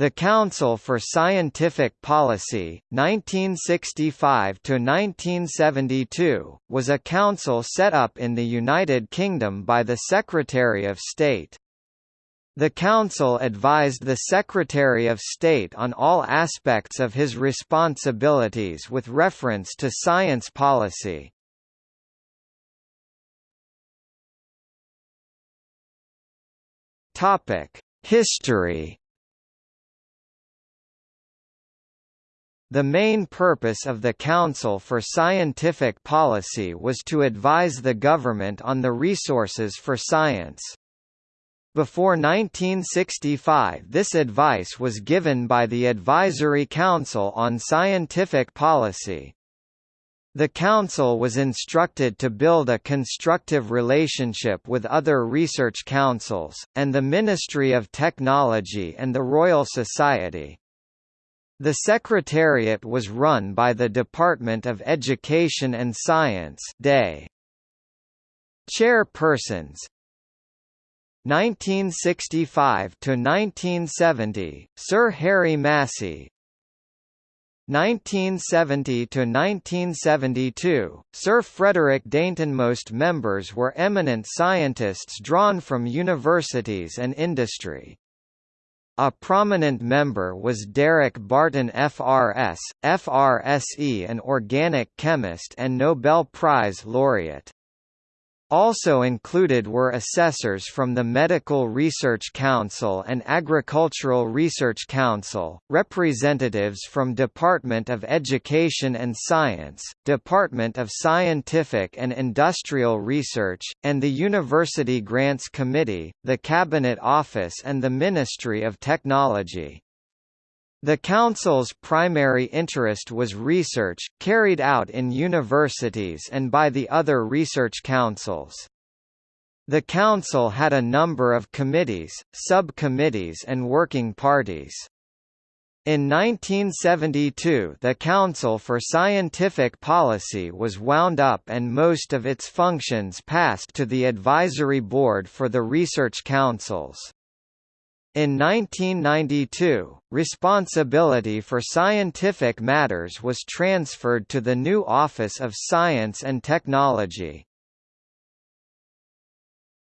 The Council for Scientific Policy, 1965–1972, was a council set up in the United Kingdom by the Secretary of State. The Council advised the Secretary of State on all aspects of his responsibilities with reference to science policy. History The main purpose of the Council for Scientific Policy was to advise the government on the resources for science. Before 1965 this advice was given by the Advisory Council on Scientific Policy. The Council was instructed to build a constructive relationship with other research councils, and the Ministry of Technology and the Royal Society. The Secretariat was run by the Department of Education and Science DESS. Chairpersons. 1965 to 1970 Sir Harry Massey. 1970 to 1972 Sir Frederick Dainton. Most members were eminent scientists drawn from universities and industry a prominent member was Derek Barton FRS, FRSE an organic chemist and Nobel Prize laureate. Also included were assessors from the Medical Research Council and Agricultural Research Council, representatives from Department of Education and Science, Department of Scientific and Industrial Research, and the University Grants Committee, the Cabinet Office and the Ministry of Technology. The Council's primary interest was research, carried out in universities and by the other research councils. The Council had a number of committees, subcommittees and working parties. In 1972 the Council for Scientific Policy was wound up and most of its functions passed to the Advisory Board for the Research Councils. In 1992, responsibility for scientific matters was transferred to the new Office of Science and Technology.